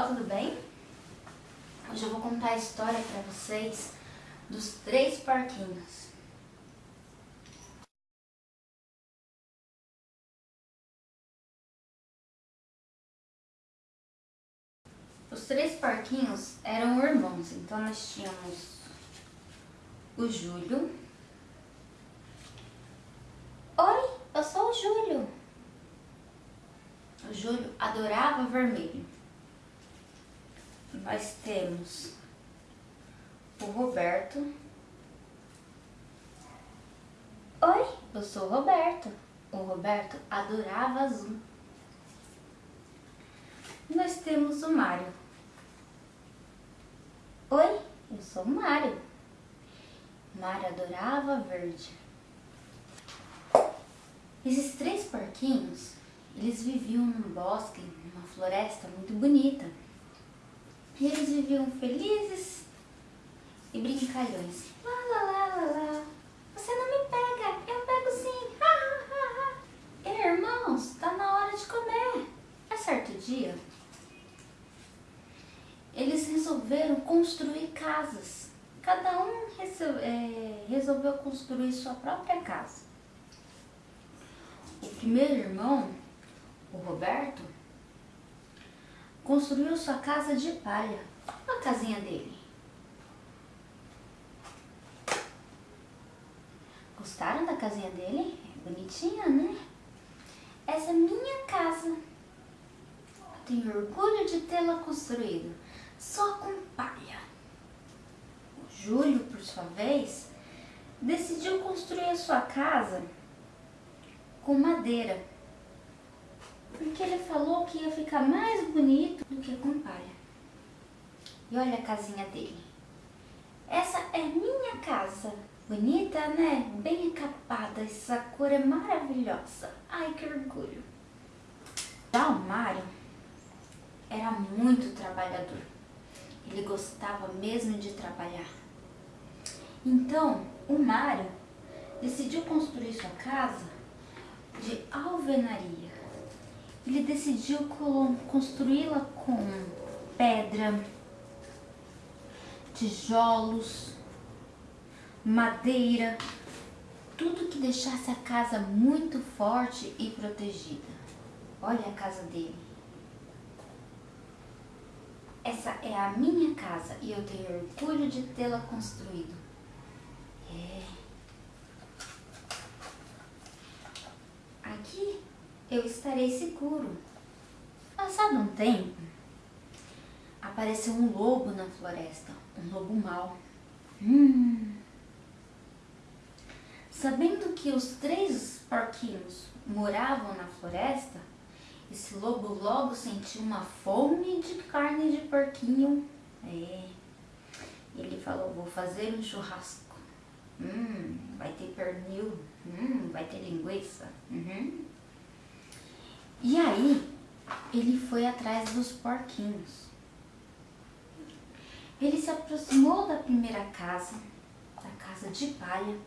pessoal, tudo bem? Hoje eu vou contar a história para vocês dos três porquinhos. Os três porquinhos eram irmãos, então nós tínhamos o Júlio. Oi, eu sou o Júlio. O Júlio adorava vermelho nós temos o Roberto. Oi, eu sou o Roberto. O Roberto adorava azul. Nós temos o Mário. Oi, eu sou o Mário. Mário adorava verde. Esses três porquinhos, eles viviam num bosque, numa floresta muito bonita. E eles viviam felizes e brincalhões. Lá, lá, lá, lá, lá. Você não me pega, eu pego sim. Ha, ha, ha, ha. Irmãos, tá na hora de comer. É certo dia, eles resolveram construir casas. Cada um é, resolveu construir sua própria casa. O primeiro irmão, o Roberto, construiu sua casa de palha. A casinha dele. Gostaram da casinha dele? É bonitinha, né? Essa é minha casa. tenho orgulho de tê-la construído, só com palha. O Júlio, por sua vez, decidiu construir a sua casa com madeira porque ele falou que ia ficar mais bonito do que com palha. E olha a casinha dele. Essa é minha casa. Bonita, né? Bem encapada. Essa cor é maravilhosa. Ai, que orgulho. Já o Mário era muito trabalhador. Ele gostava mesmo de trabalhar. Então, o Mário decidiu construir sua casa de alvenaria ele decidiu construí-la com pedra, tijolos, madeira, tudo que deixasse a casa muito forte e protegida. Olha a casa dele. Essa é a minha casa e eu tenho orgulho de tê-la construído. É. Aqui eu estarei seguro. Passado um tempo, apareceu um lobo na floresta, um lobo mau. Hum. Sabendo que os três porquinhos moravam na floresta, esse lobo logo sentiu uma fome de carne de porquinho. É. Ele falou, vou fazer um churrasco. Hum, vai ter pernil. Hum, vai ter linguiça. Uhum. E aí, ele foi atrás dos porquinhos. Ele se aproximou da primeira casa, da casa de palha,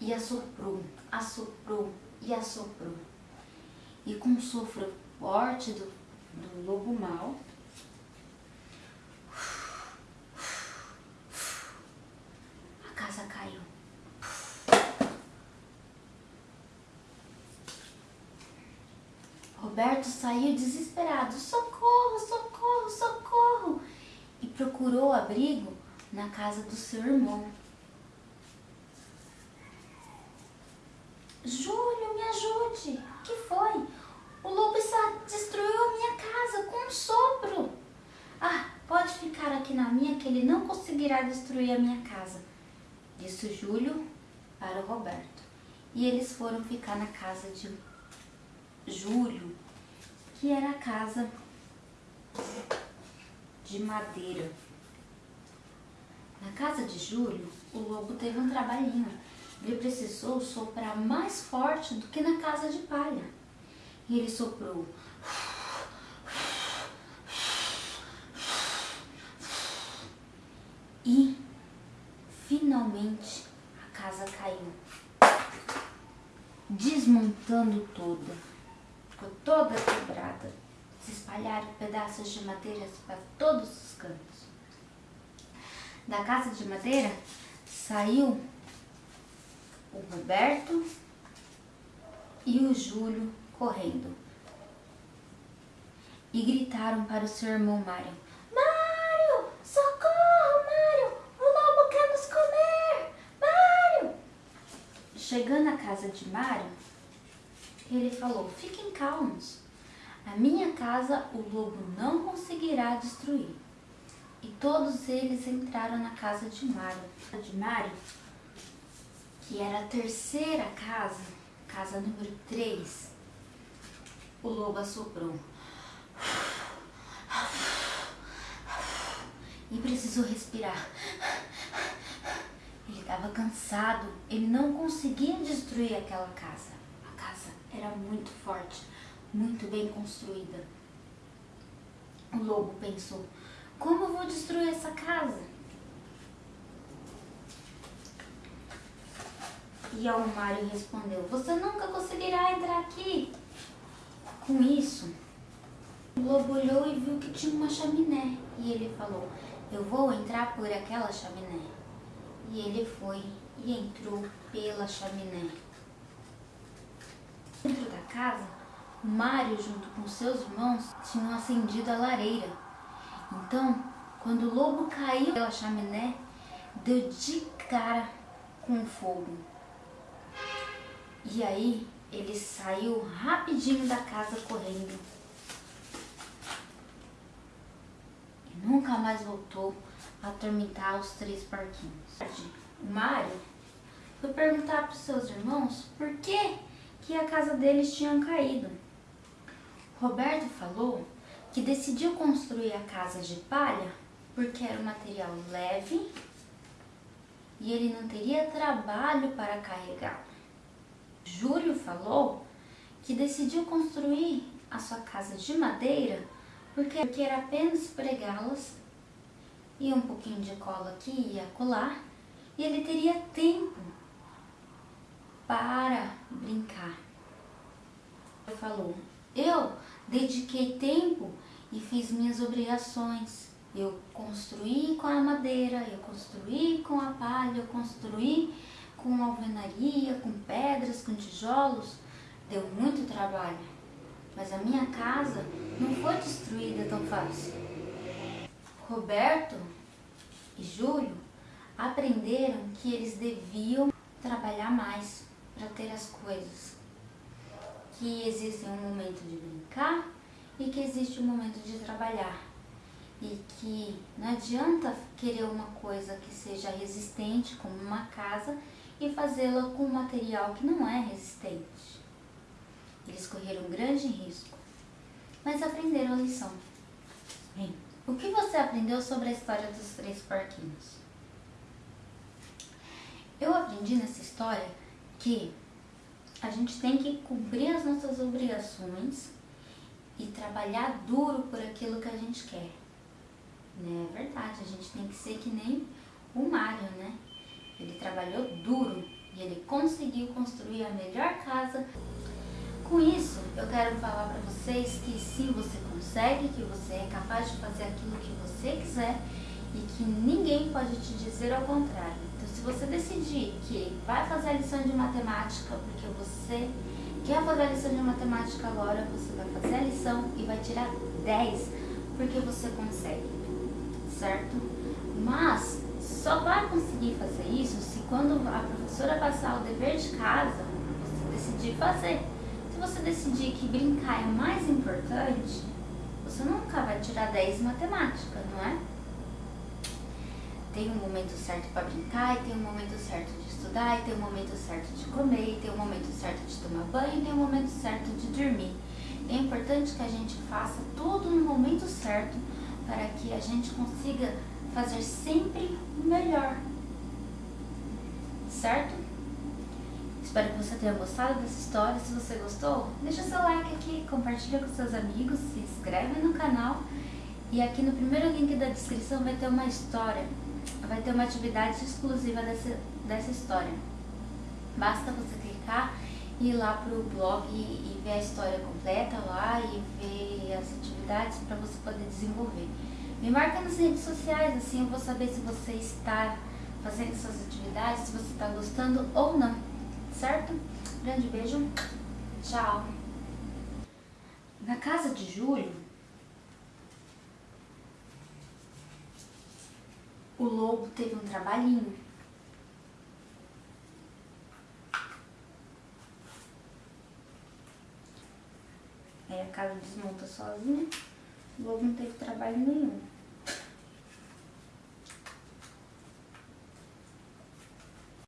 e assoprou, assoprou e assoprou. E com um sopro forte do, do lobo mau, Roberto saiu desesperado, socorro, socorro, socorro, e procurou abrigo na casa do seu irmão. Júlio, me ajude, o que foi? O lobo destruiu a minha casa com um sopro. Ah, pode ficar aqui na minha que ele não conseguirá destruir a minha casa, disse Júlio para o Roberto. E eles foram ficar na casa de Júlio, que era a casa de madeira. Na casa de Júlio, o lobo teve um trabalhinho. Ele precisou soprar mais forte do que na casa de palha. E ele soprou. E, finalmente, a casa caiu, desmontando toda ficou toda quebrada, se espalharam pedaços de madeira para todos os cantos. Da casa de madeira saiu o Roberto e o Júlio correndo. E gritaram para o seu irmão Mário: Mário, socorro, Mário! O lobo quer nos comer! Mário! Chegando à casa de Mário, ele falou: Fiquem calmos. A minha casa o lobo não conseguirá destruir. E todos eles entraram na casa de Mário. De Mário, que era a terceira casa, casa número 3, o lobo assoprou. E precisou respirar. Ele estava cansado, ele não conseguia destruir aquela casa. A casa era muito forte, muito bem construída. O lobo pensou: como eu vou destruir essa casa? E ao Mário respondeu: Você nunca conseguirá entrar aqui. Com isso, o lobo olhou e viu que tinha uma chaminé. E ele falou: Eu vou entrar por aquela chaminé. E ele foi e entrou pela chaminé. Dentro da casa, Mário, junto com seus irmãos, tinham acendido a lareira. Então, quando o lobo caiu pela chaminé, deu de cara com o fogo. E aí ele saiu rapidinho da casa correndo. E nunca mais voltou a atormentar os três parquinhos. O Mário foi perguntar para os seus irmãos por que, a casa deles tinha caído. Roberto falou que decidiu construir a casa de palha porque era um material leve e ele não teria trabalho para carregar. Júlio falou que decidiu construir a sua casa de madeira porque, era apenas pregá-las e um pouquinho de cola aqui e acolá e ele teria tempo para brincar. Ele falou, eu dediquei tempo e fiz minhas obrigações. Eu construí com a madeira, eu construí com a palha, eu construí com alvenaria, com pedras, com tijolos. Deu muito trabalho, mas a minha casa não foi destruída tão fácil. Roberto e Júlio aprenderam que eles deviam trabalhar mais para ter as coisas. Que existe um momento de brincar e que existe um momento de trabalhar. E que não adianta querer uma coisa que seja resistente, como uma casa, e fazê-la com um material que não é resistente. Eles correram um grande risco, mas aprenderam a lição. Bem, o que você aprendeu sobre a história dos três porquinhos? Eu aprendi nessa história que a gente tem que cumprir as nossas obrigações e trabalhar duro por aquilo que a gente quer. Né? É verdade, a gente tem que ser que nem o Mário, né? Ele trabalhou duro e ele conseguiu construir a melhor casa. Com isso, eu quero falar para vocês que sim, você consegue, que você é capaz de fazer aquilo que você quiser e que ninguém pode te dizer ao contrário. Se você decidir que vai fazer a lição de matemática porque você quer fazer a lição de matemática agora, você vai fazer a lição e vai tirar 10 porque você consegue, certo? Mas só vai conseguir fazer isso se quando a professora passar o dever de casa, você decidir fazer. Se você decidir que brincar é mais importante, você nunca vai tirar 10 em matemática, não é? Tem um momento certo para brincar, e tem um momento certo de estudar, e tem um momento certo de comer, e tem um momento certo de tomar banho, e tem um momento certo de dormir. É importante que a gente faça tudo no momento certo para que a gente consiga fazer sempre o melhor. Certo? Espero que você tenha gostado dessa história. Se você gostou, deixa seu like aqui, compartilha com seus amigos, se inscreve no canal. E aqui no primeiro link da descrição vai ter uma história, vai ter uma atividade exclusiva dessa, dessa história. Basta você clicar ir lá pro blog e, e ver a história completa lá e ver as atividades para você poder desenvolver. Me marca nas redes sociais, assim eu vou saber se você está fazendo essas atividades, se você está gostando ou não, certo? Grande beijo, tchau! Na casa de Júlio, o lobo teve um trabalhinho. Aí a casa desmonta sozinha, o lobo não teve trabalho nenhum.